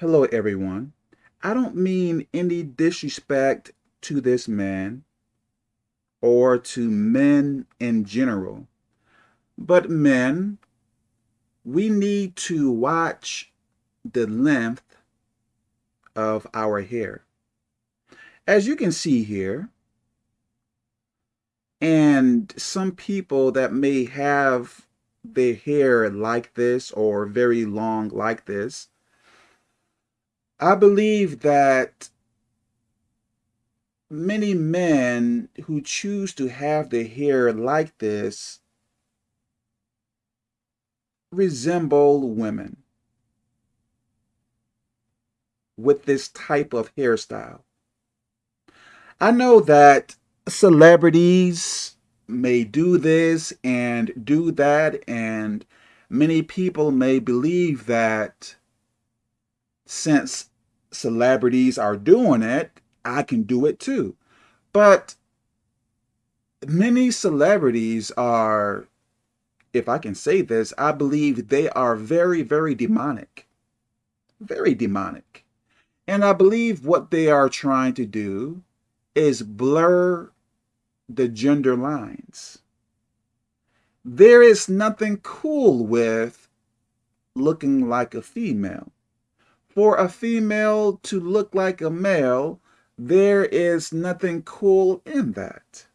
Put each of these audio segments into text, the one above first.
Hello, everyone. I don't mean any disrespect to this man or to men in general, but men, we need to watch the length of our hair. As you can see here, and some people that may have their hair like this or very long like this, I believe that many men who choose to have their hair like this resemble women with this type of hairstyle. I know that celebrities may do this and do that, and many people may believe that since celebrities are doing it, I can do it too. But many celebrities are, if I can say this, I believe they are very, very demonic. Very demonic. And I believe what they are trying to do is blur the gender lines. There is nothing cool with looking like a female for a female to look like a male, there is nothing cool in that.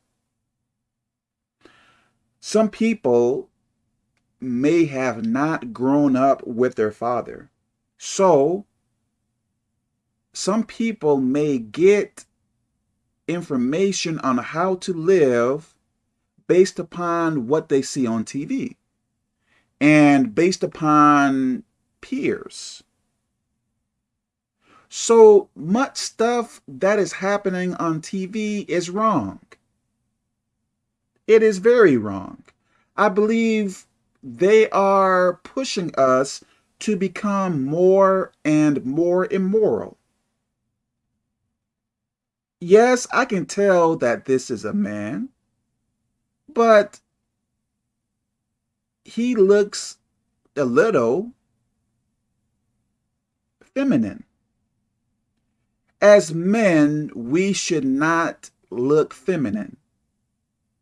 Some people may have not grown up with their father. So, some people may get information on how to live based upon what they see on TV and based upon peers. So much stuff that is happening on TV is wrong. It is very wrong. I believe they are pushing us to become more and more immoral. Yes, I can tell that this is a man, but he looks a little feminine as men, we should not look feminine.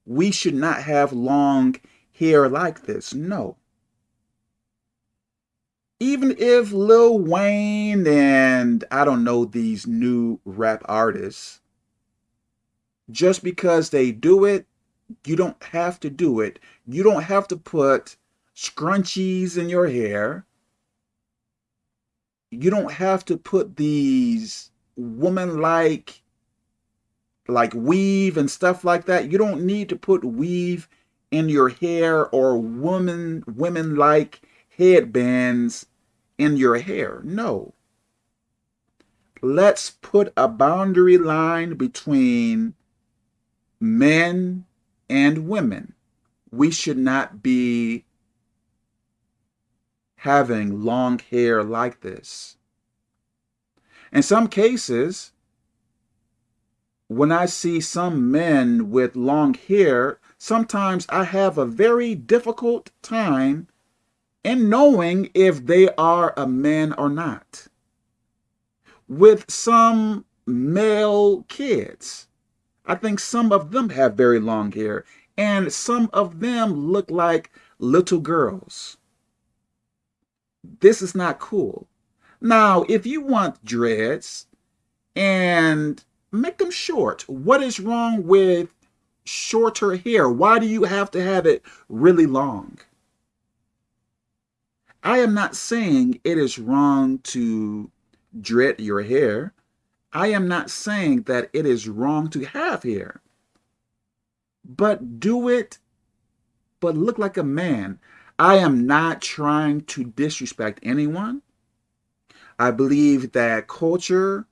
We should not have long hair like this. No. Even if Lil Wayne and I don't know these new rap artists, just because they do it, you don't have to do it. You don't have to put scrunchies in your hair. You don't have to put these woman like like weave and stuff like that. You don't need to put weave in your hair or woman women like headbands in your hair. No. Let's put a boundary line between men and women. We should not be having long hair like this. In some cases, when I see some men with long hair, sometimes I have a very difficult time in knowing if they are a man or not. With some male kids, I think some of them have very long hair, and some of them look like little girls. This is not cool. Now, if you want dreads and make them short, what is wrong with shorter hair? Why do you have to have it really long? I am not saying it is wrong to dread your hair. I am not saying that it is wrong to have hair. But do it, but look like a man. I am not trying to disrespect anyone. I believe that culture,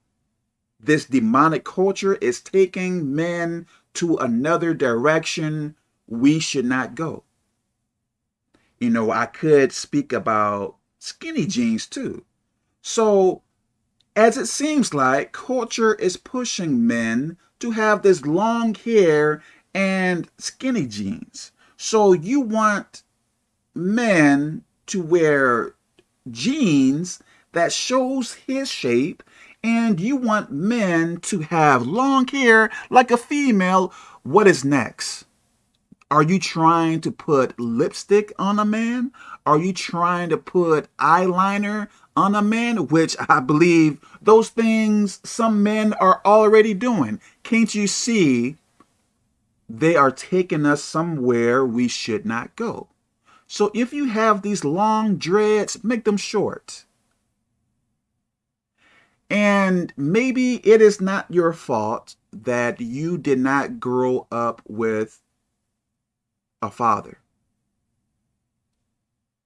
this demonic culture, is taking men to another direction we should not go. You know, I could speak about skinny jeans too. So, as it seems like, culture is pushing men to have this long hair and skinny jeans. So you want men to wear jeans that shows his shape and you want men to have long hair like a female, what is next? Are you trying to put lipstick on a man? Are you trying to put eyeliner on a man? Which I believe those things some men are already doing. Can't you see they are taking us somewhere we should not go? So if you have these long dreads, make them short. And maybe it is not your fault that you did not grow up with a father.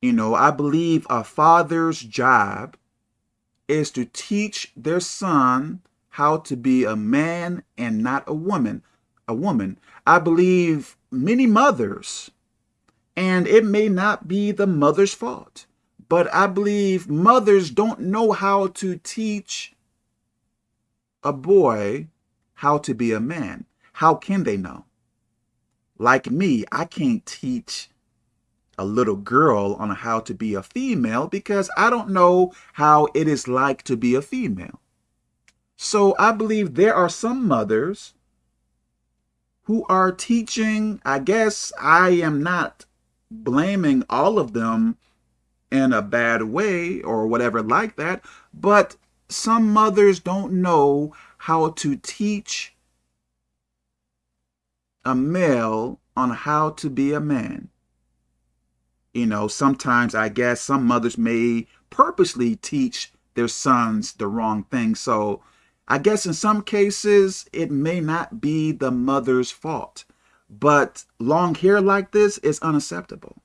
You know, I believe a father's job is to teach their son how to be a man and not a woman. A woman. I believe many mothers, and it may not be the mother's fault, but I believe mothers don't know how to teach a boy how to be a man. How can they know? Like me, I can't teach a little girl on how to be a female because I don't know how it is like to be a female. So I believe there are some mothers who are teaching, I guess I am not blaming all of them in a bad way or whatever like that, but some mothers don't know how to teach a male on how to be a man. You know, sometimes I guess some mothers may purposely teach their sons the wrong thing. So I guess in some cases, it may not be the mother's fault. But long hair like this is unacceptable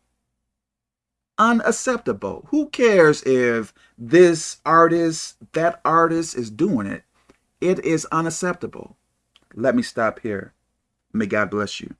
unacceptable. Who cares if this artist, that artist is doing it? It is unacceptable. Let me stop here. May God bless you.